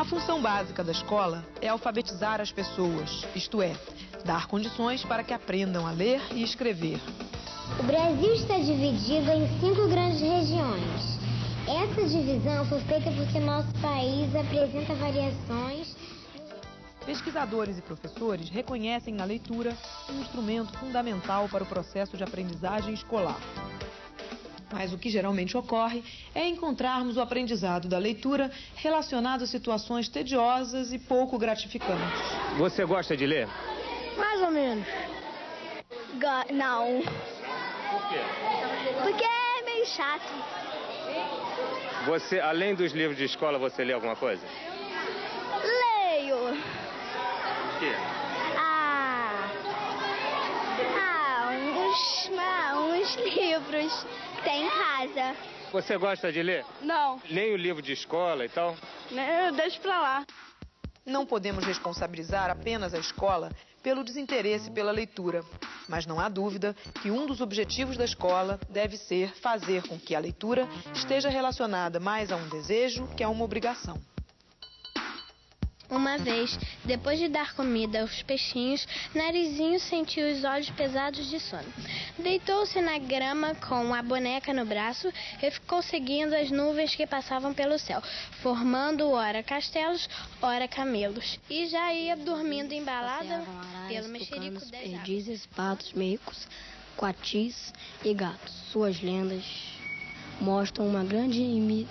A função básica da escola é alfabetizar as pessoas, isto é, dar condições para que aprendam a ler e escrever. O Brasil está dividido em cinco grandes regiões. Essa divisão foi feita porque nosso país apresenta variações. Pesquisadores e professores reconhecem na leitura um instrumento fundamental para o processo de aprendizagem escolar. Mas o que geralmente ocorre é encontrarmos o aprendizado da leitura relacionado a situações tediosas e pouco gratificantes. Você gosta de ler? Mais ou menos. Go não. Por quê? Porque é meio chato. Você, além dos livros de escola, você lê alguma coisa? Leio. O quê? Ah. Ah, uns, ah, uns livros tem em casa. Você gosta de ler? Não, Nem o livro de escola e tal? né, deixa pra lá. Não podemos responsabilizar apenas a escola pelo desinteresse pela leitura, mas não há dúvida que um dos objetivos da escola deve ser fazer com que a leitura esteja relacionada mais a um desejo que a uma obrigação. Uma vez, depois de dar comida aos peixinhos, Narizinho sentiu os olhos pesados de sono. Deitou-se na grama com a boneca no braço e ficou seguindo as nuvens que passavam pelo céu, formando ora castelos, ora camelos. E já ia dormindo embalada pelo mexerico das perdizes, patos, micos, coatis e gatos. Suas lendas mostram uma grande imi-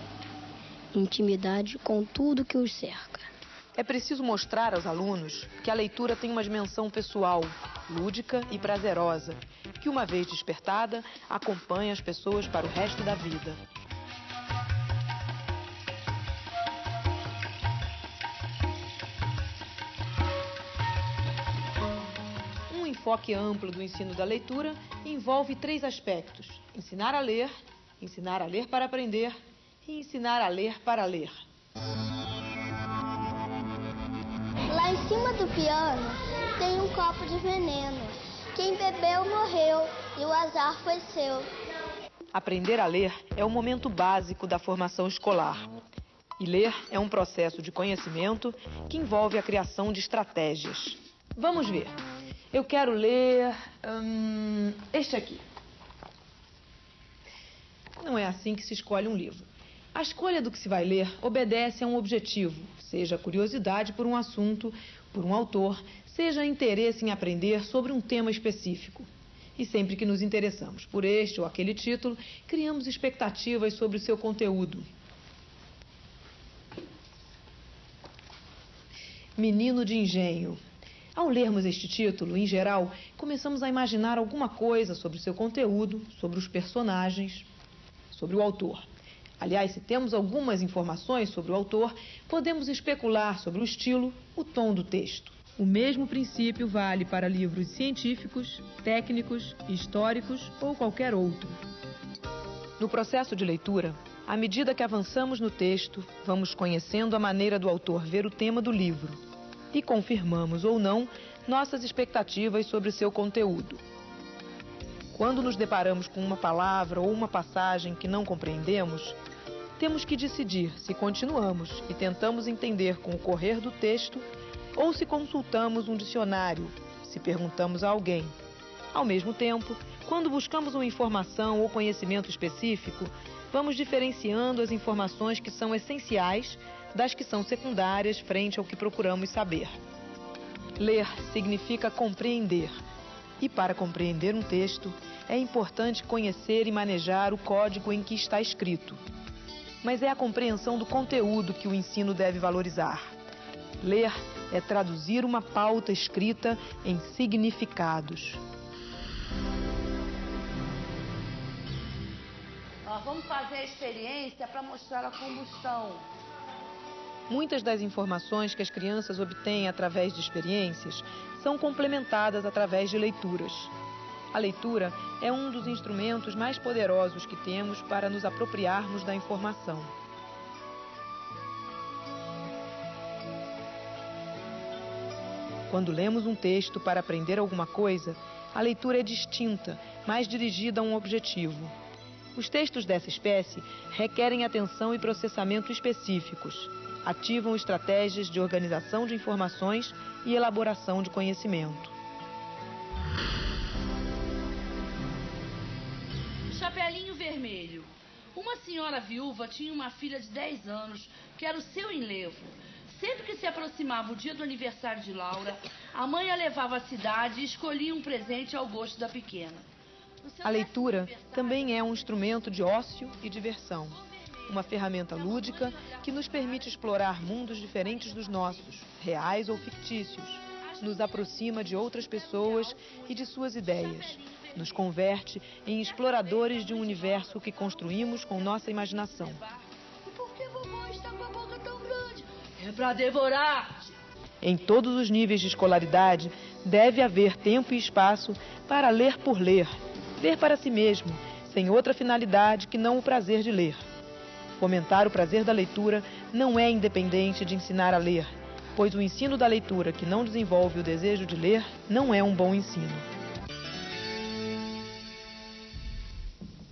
intimidade com tudo que os cerca. É preciso mostrar aos alunos que a leitura tem uma dimensão pessoal, lúdica e prazerosa, que uma vez despertada, acompanha as pessoas para o resto da vida. Um enfoque amplo do ensino da leitura envolve três aspectos: ensinar a ler, ensinar a ler para aprender e ensinar a ler para ler. Lá em cima do piano tem um copo de veneno. Quem bebeu morreu e o azar foi seu. Aprender a ler é o momento básico da formação escolar. E ler é um processo de conhecimento que envolve a criação de estratégias. Vamos ver. Eu quero ler hum, este aqui. Não é assim que se escolhe um livro. A escolha do que se vai ler obedece a um objetivo, seja curiosidade por um assunto, por um autor, seja interesse em aprender sobre um tema específico. E sempre que nos interessamos por este ou aquele título, criamos expectativas sobre o seu conteúdo. Menino de Engenho. Ao lermos este título, em geral, começamos a imaginar alguma coisa sobre o seu conteúdo, sobre os personagens, sobre o autor. Aliás, se temos algumas informações sobre o autor, podemos especular sobre o estilo, o tom do texto. O mesmo princípio vale para livros científicos, técnicos, históricos ou qualquer outro. No processo de leitura, à medida que avançamos no texto, vamos conhecendo a maneira do autor ver o tema do livro e confirmamos ou não nossas expectativas sobre seu conteúdo. Quando nos deparamos com uma palavra ou uma passagem que não compreendemos, temos que decidir se continuamos e tentamos entender com o correr do texto ou se consultamos um dicionário, se perguntamos a alguém. Ao mesmo tempo, quando buscamos uma informação ou conhecimento específico, vamos diferenciando as informações que são essenciais das que são secundárias frente ao que procuramos saber. Ler significa compreender. E para compreender um texto, é importante conhecer e manejar o código em que está escrito. Mas é a compreensão do conteúdo que o ensino deve valorizar. Ler é traduzir uma pauta escrita em significados. Ó, vamos fazer a experiência para mostrar a combustão. Muitas das informações que as crianças obtêm através de experiências são complementadas através de leituras. A leitura é um dos instrumentos mais poderosos que temos para nos apropriarmos da informação. Quando lemos um texto para aprender alguma coisa, a leitura é distinta, mais dirigida a um objetivo. Os textos dessa espécie requerem atenção e processamento específicos. ativam estratégias de organização de informações e elaboração de conhecimento. Vermelho. Uma senhora viúva tinha uma filha de 10 anos que era o seu enlevo. Sempre que se aproximava o dia do aniversário de Laura, a mãe a levava à cidade e escolhia um presente ao gosto da pequena. A leitura também é um instrumento de ócio e diversão. Uma ferramenta lúdica que nos permite explorar mundos diferentes dos nossos, reais ou fictícios. Nos aproxima de outras pessoas e de suas ideias. Nos converte em exploradores de um universo que construímos com nossa imaginação. Por que vovô está com a boca tão grande? É para devorar! Em todos os níveis de escolaridade, deve haver tempo e espaço para ler por ler, ler para si mesmo, sem outra finalidade que não o prazer de ler. Fomentar o prazer da leitura não é independente de ensinar a ler, pois o ensino da leitura que não desenvolve o desejo de ler não é um bom ensino.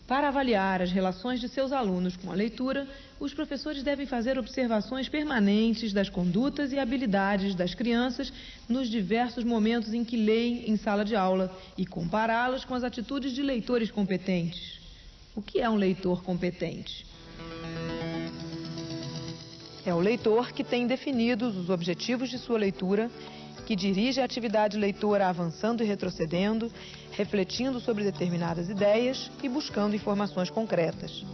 Para avaliar as relações de seus alunos com a leitura, os professores devem fazer observações permanentes das condutas e habilidades das crianças nos diversos momentos em que leem em sala de aula e compará-las com as atitudes de leitores competentes. O que é um leitor competente? É o leitor que tem definidos os objetivos de sua leitura, que dirige a atividade leitora avançando e retrocedendo, refletindo sobre determinadas ideias e buscando informações concretas.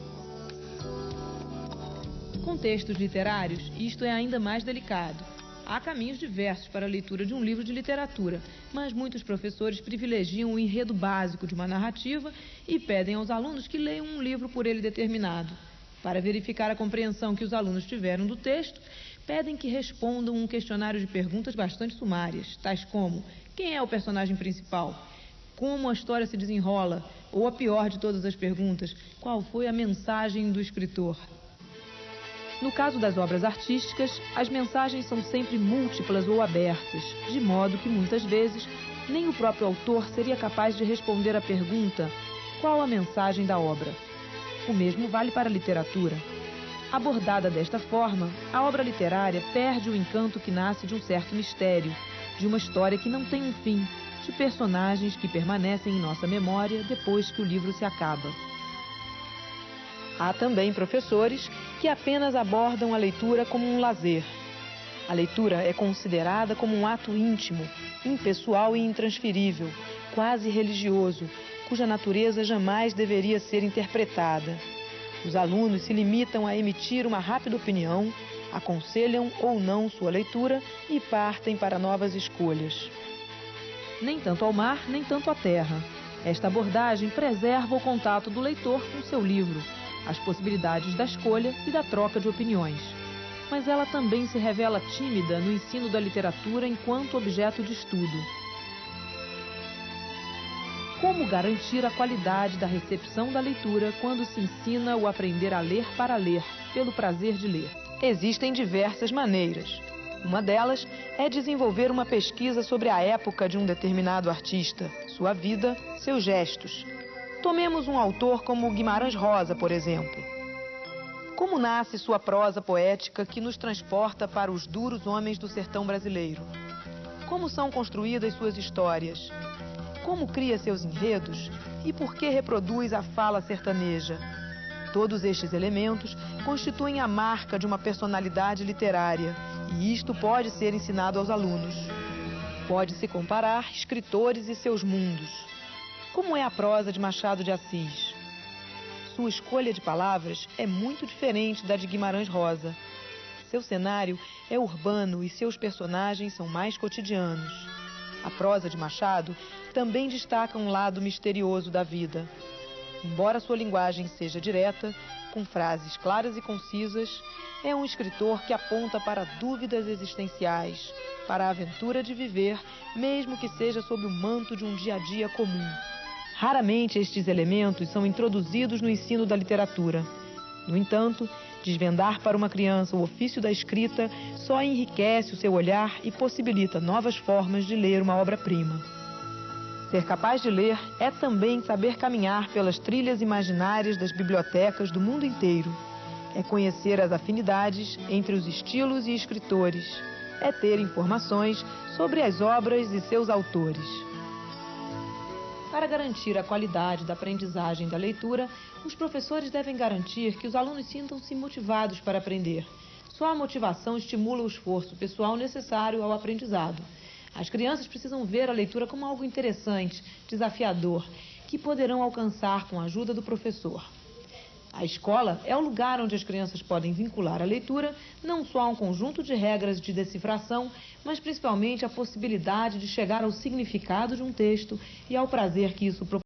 Com textos literários, isto é ainda mais delicado. Há caminhos diversos para a leitura de um livro de literatura, mas muitos professores privilegiam o enredo básico de uma narrativa e pedem aos alunos que leiam um livro por ele determinado. Para verificar a compreensão que os alunos tiveram do texto, pedem que respondam um questionário de perguntas bastante sumárias, tais como: quem é o personagem principal? Como a história se desenrola? Ou a pior de todas as perguntas, qual foi a mensagem do escritor? No caso das obras artísticas, as mensagens são sempre múltiplas ou abertas, de modo que muitas vezes nem o próprio autor seria capaz de responder à pergunta: qual a mensagem da obra? O mesmo vale para a literatura. Abordada desta forma, a obra literária perde o encanto que nasce de um certo mistério, de uma história que não tem um fim, de personagens que permanecem em nossa memória depois que o livro se acaba. Há também professores que apenas abordam a leitura como um lazer. A leitura é considerada como um ato íntimo, impessoal e intransferível, quase religioso, cuja natureza jamais deveria ser interpretada. Os alunos se limitam a emitir uma rápida opinião, aconselham ou não sua leitura e partem para novas escolhas. Nem tanto ao mar, nem tanto à terra. Esta abordagem preserva o contato do leitor com seu livro, as possibilidades da escolha e da troca de opiniões. Mas ela também se revela tímida no ensino da literatura enquanto objeto de estudo. Como garantir a qualidade da recepção da leitura quando se ensina o aprender a ler para ler, pelo prazer de ler? Existem diversas maneiras. Uma delas é desenvolver uma pesquisa sobre a época de um determinado artista, sua vida, seus gestos, Tomemos um autor como Guimarães Rosa, por exemplo. Como nasce sua prosa poética que nos transporta para os duros homens do sertão brasileiro? Como são construídas suas histórias? Como cria seus enredos? E por que reproduz a fala sertaneja? Todos estes elementos constituem a marca de uma personalidade literária, e isto pode ser ensinado aos alunos. Pode-se comparar escritores e seus mundos. Como é a prosa de Machado de Assis? Sua escolha de palavras é muito diferente da de Guimarães Rosa. Seu cenário é urbano e seus personagens são mais cotidianos. A prosa de Machado também destaca um lado misterioso da vida. Embora sua linguagem seja direta, com frases claras e concisas, é um escritor que aponta para dúvidas existenciais, para a aventura de viver, mesmo que seja sob o manto de um dia a dia comum. Raramente estes elementos são introduzidos no ensino da literatura. No entanto, desvendar para uma criança o ofício da escrita só enriquece o seu olhar e possibilita novas formas de ler uma obra-prima. Ser capaz de ler é também saber caminhar pelas trilhas imaginárias das bibliotecas do mundo inteiro. É conhecer as afinidades entre os estilos e escritores. É ter informações sobre as obras e seus autores. Para garantir a qualidade da aprendizagem da leitura, os professores devem garantir que os alunos sintam-se motivados para aprender. Só a motivação estimula o esforço pessoal necessário ao aprendizado. As crianças precisam ver a leitura como algo interessante, desafiador, que poderão alcançar com a ajuda do professor. A escola é o lugar onde as crianças podem vincular a leitura não só a um conjunto de regras de decifração, mas principalmente a possibilidade de chegar ao significado de um texto e ao prazer que isso proporciona.